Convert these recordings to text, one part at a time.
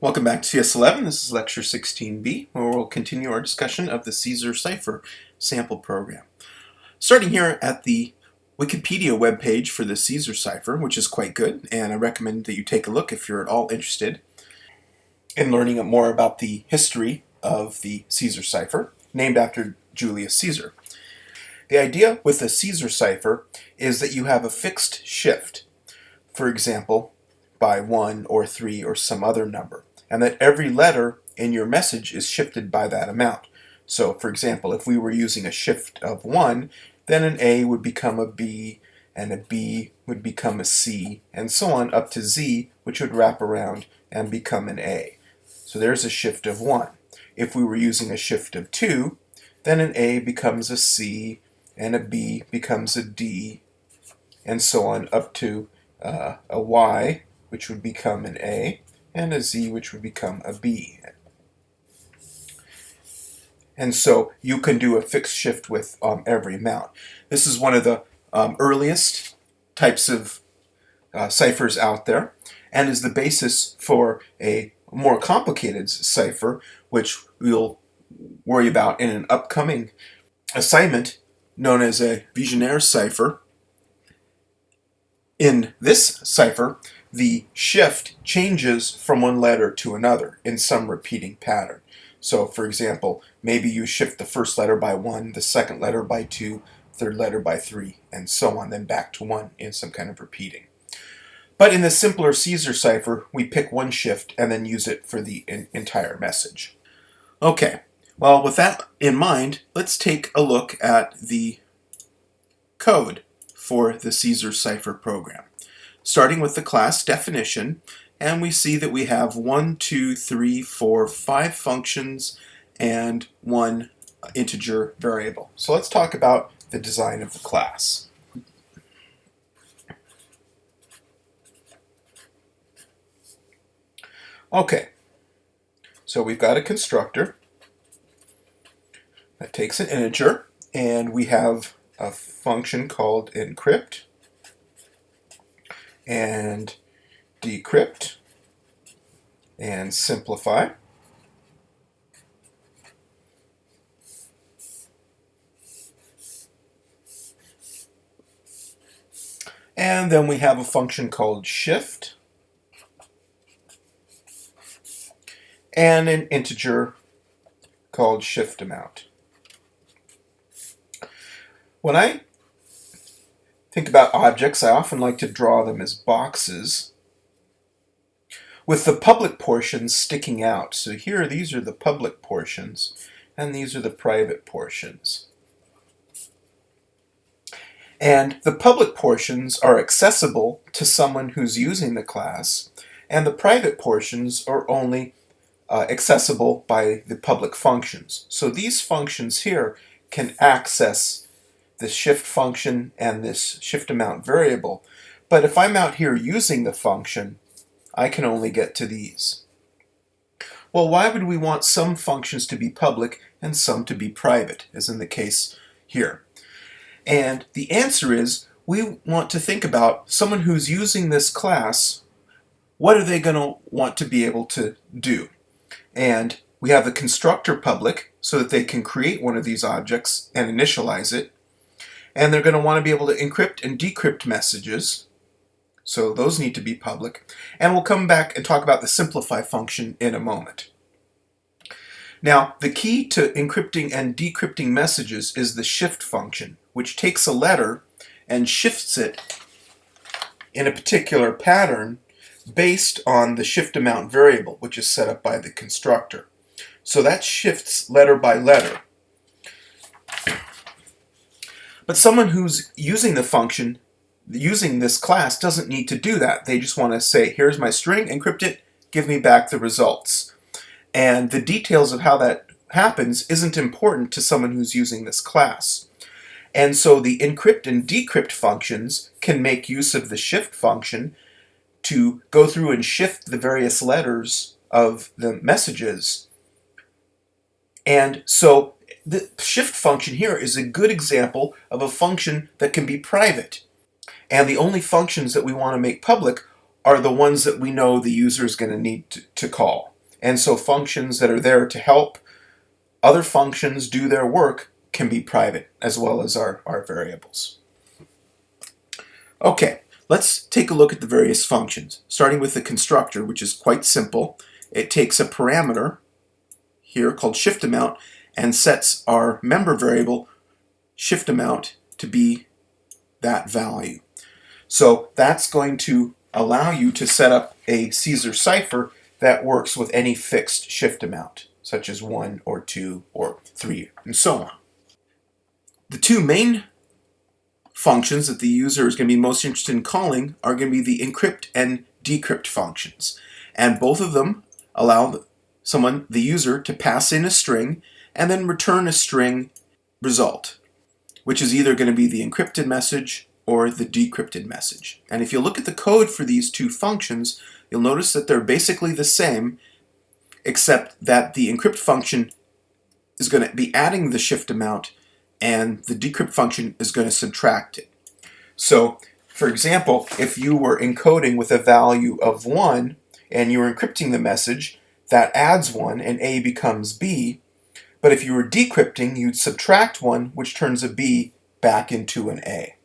Welcome back to CS11. This is lecture 16b, where we'll continue our discussion of the Caesar Cipher sample program. Starting here at the Wikipedia webpage for the Caesar Cipher, which is quite good, and I recommend that you take a look if you're at all interested in learning more about the history of the Caesar Cipher, named after Julius Caesar. The idea with the Caesar Cipher is that you have a fixed shift. For example, by 1 or 3 or some other number and that every letter in your message is shifted by that amount. So for example, if we were using a shift of 1, then an A would become a B, and a B would become a C, and so on up to Z, which would wrap around and become an A. So there's a shift of 1. If we were using a shift of 2, then an A becomes a C, and a B becomes a D, and so on up to uh, a Y, which would become an A and a Z which would become a B. And so you can do a fixed shift with um, every amount. This is one of the um, earliest types of uh, ciphers out there and is the basis for a more complicated cipher which we'll worry about in an upcoming assignment known as a Vigenère cipher. In this cipher, the shift changes from one letter to another in some repeating pattern. So for example, maybe you shift the first letter by one, the second letter by two, third letter by three, and so on, then back to one in some kind of repeating. But in the simpler Caesar cipher, we pick one shift and then use it for the entire message. Okay, well with that in mind, let's take a look at the code for the Caesar cipher program starting with the class definition, and we see that we have one, two, three, four, five functions and one integer variable. So let's talk about the design of the class. Okay, so we've got a constructor that takes an integer, and we have a function called encrypt, and decrypt and simplify. And then we have a function called shift and an integer called shift amount. When I think about objects, I often like to draw them as boxes with the public portions sticking out. So here, these are the public portions, and these are the private portions. And the public portions are accessible to someone who's using the class, and the private portions are only uh, accessible by the public functions. So these functions here can access this shift function and this shift amount variable. But if I'm out here using the function, I can only get to these. Well, why would we want some functions to be public and some to be private, as in the case here? And the answer is we want to think about someone who's using this class, what are they going to want to be able to do? And we have the constructor public so that they can create one of these objects and initialize it and they're going to want to be able to encrypt and decrypt messages. So those need to be public. And we'll come back and talk about the simplify function in a moment. Now, the key to encrypting and decrypting messages is the shift function, which takes a letter and shifts it in a particular pattern based on the shift amount variable, which is set up by the constructor. So that shifts letter by letter. But someone who's using the function, using this class, doesn't need to do that. They just want to say, here's my string, encrypt it, give me back the results. And the details of how that happens isn't important to someone who's using this class. And so the encrypt and decrypt functions can make use of the shift function to go through and shift the various letters of the messages. And so the shift function here is a good example of a function that can be private. And the only functions that we want to make public are the ones that we know the user is going to need to, to call. And so functions that are there to help other functions do their work can be private as well as our, our variables. Okay, let's take a look at the various functions, starting with the constructor, which is quite simple. It takes a parameter here called shift amount and sets our member variable shift amount to be that value. So that's going to allow you to set up a Caesar cipher that works with any fixed shift amount, such as 1 or 2 or 3, and so on. The two main functions that the user is going to be most interested in calling are going to be the encrypt and decrypt functions. And both of them allow someone, the user, to pass in a string and then return a string result, which is either going to be the encrypted message or the decrypted message. And if you look at the code for these two functions, you'll notice that they're basically the same, except that the encrypt function is going to be adding the shift amount and the decrypt function is going to subtract it. So, for example, if you were encoding with a value of 1 and you were encrypting the message, that adds 1 and A becomes B. But if you were decrypting, you'd subtract 1, which turns a B back into an A.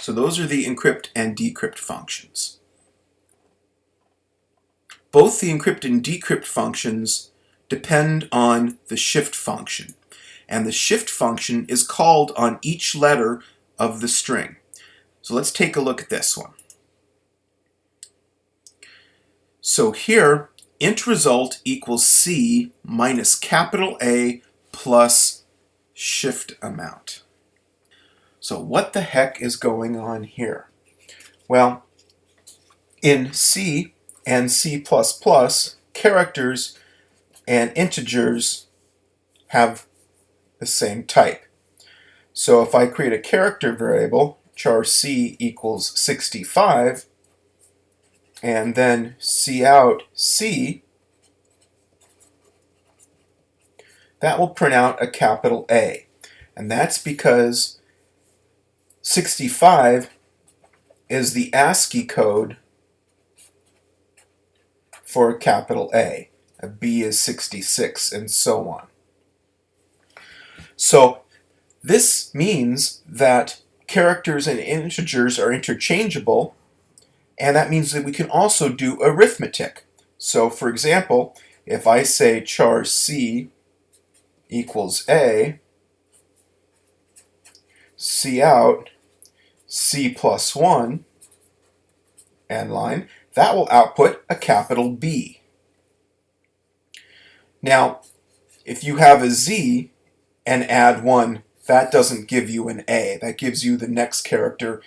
So those are the encrypt and decrypt functions. Both the encrypt and decrypt functions depend on the shift function. And the shift function is called on each letter of the string. So let's take a look at this one. So here, int result equals C minus capital A plus shift amount. So what the heck is going on here? Well, in C and C++, characters and integers have the same type. So if I create a character variable, char c equals 65, and then cout c, that will print out a capital A. And that's because 65 is the ASCII code for a capital A. A B is 66, and so on. So this means that characters and integers are interchangeable, and that means that we can also do arithmetic. So for example, if I say char c equals a, cout c plus 1 end line, that will output a capital B. Now, if you have a z and add 1, that doesn't give you an A. That gives you the next character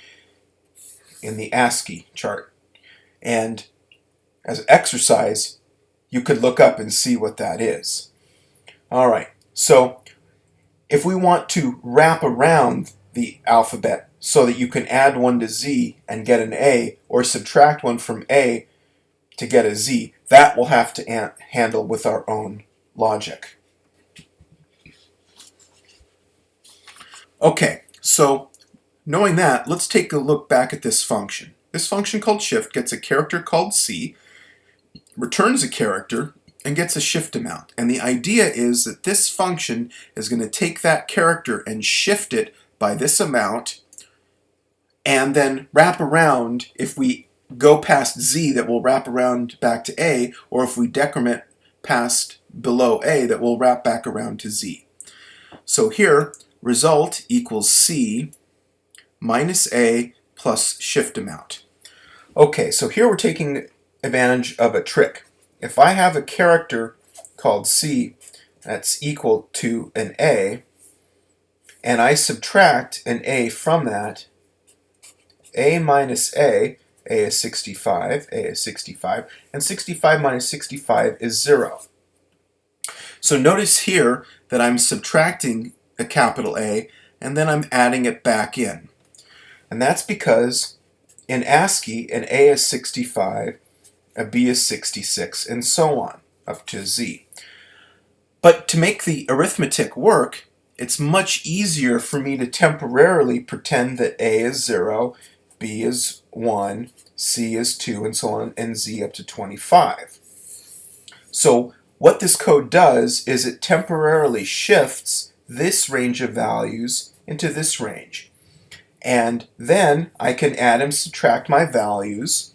in the ASCII chart. And as an exercise, you could look up and see what that is. All right, so if we want to wrap around the alphabet so that you can add one to Z and get an A, or subtract one from A to get a Z, that we'll have to handle with our own logic. Okay, so knowing that, let's take a look back at this function. This function called shift gets a character called C, returns a character, and gets a shift amount. And the idea is that this function is going to take that character and shift it by this amount, and then wrap around, if we go past Z, that will wrap around back to A, or if we decrement past below A, that will wrap back around to Z. So here, result equals C minus A plus shift amount. Okay, so here we're taking advantage of a trick. If I have a character called C that's equal to an A, and I subtract an A from that, A minus A, A is 65, A is 65, and 65 minus 65 is 0. So notice here that I'm subtracting a capital A, and then I'm adding it back in. And that's because in ASCII, an A is 65, a B is 66, and so on, up to Z. But to make the arithmetic work, it's much easier for me to temporarily pretend that A is 0, B is 1, C is 2, and so on, and Z up to 25. So what this code does is it temporarily shifts this range of values into this range. And then I can add and subtract my values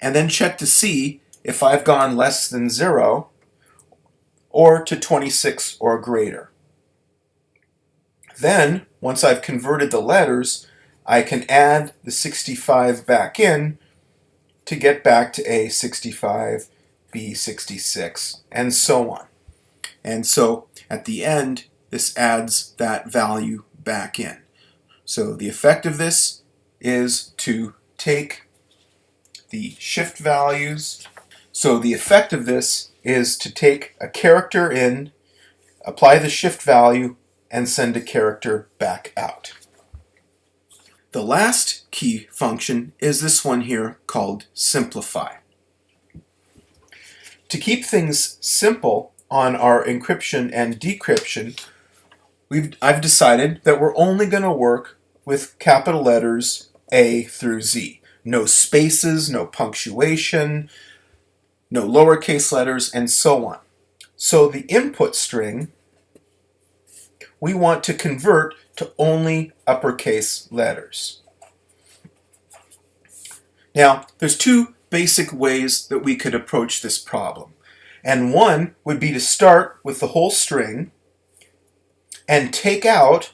and then check to see if I've gone less than 0 or to 26 or greater. Then, once I've converted the letters, I can add the 65 back in to get back to A65, B66, and so on. And so at the end, this adds that value back in. So the effect of this is to take the shift values. So the effect of this is to take a character in, apply the shift value, and send a character back out. The last key function is this one here called simplify. To keep things simple on our encryption and decryption, we've, I've decided that we're only going to work with capital letters A through Z. No spaces, no punctuation, no lowercase letters, and so on. So the input string, we want to convert to only uppercase letters. Now, there's two basic ways that we could approach this problem. And one would be to start with the whole string and take out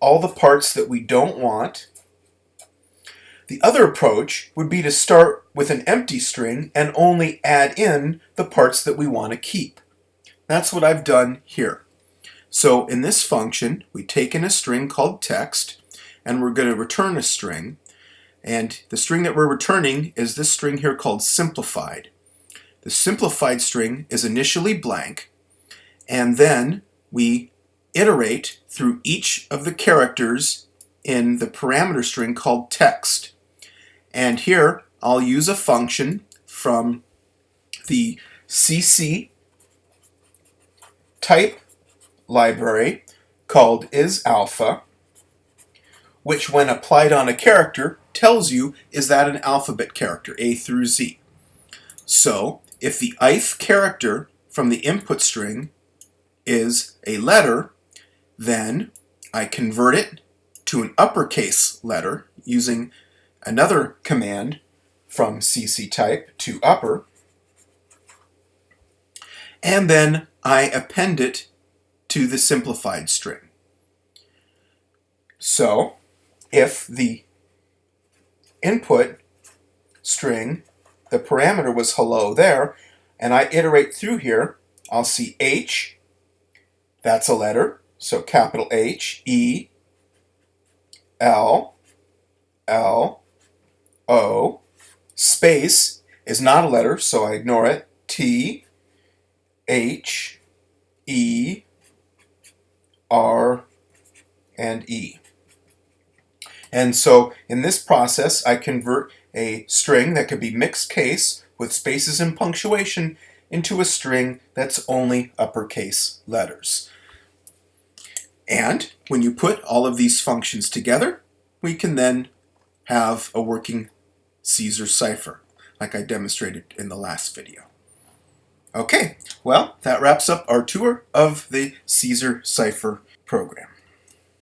all the parts that we don't want. The other approach would be to start with an empty string and only add in the parts that we want to keep. That's what I've done here. So in this function, we take in a string called text, and we're going to return a string. And the string that we're returning is this string here called simplified. The simplified string is initially blank, and then we iterate through each of the characters in the parameter string called text. And here I'll use a function from the CC type library called isAlpha, which when applied on a character tells you is that an alphabet character, A through Z. So if the ith character from the input string is a letter, then I convert it to an uppercase letter using another command from cctype to upper, and then I append it to the simplified string. So if the input string, the parameter was hello there, and I iterate through here, I'll see H, that's a letter, so capital H, E, L, L, O, space is not a letter, so I ignore it, T, H, E, R, and E. And so in this process, I convert a string that could be mixed case with spaces and punctuation into a string that's only uppercase letters. And when you put all of these functions together, we can then have a working Caesar cipher, like I demonstrated in the last video. Okay, well, that wraps up our tour of the Caesar cipher program.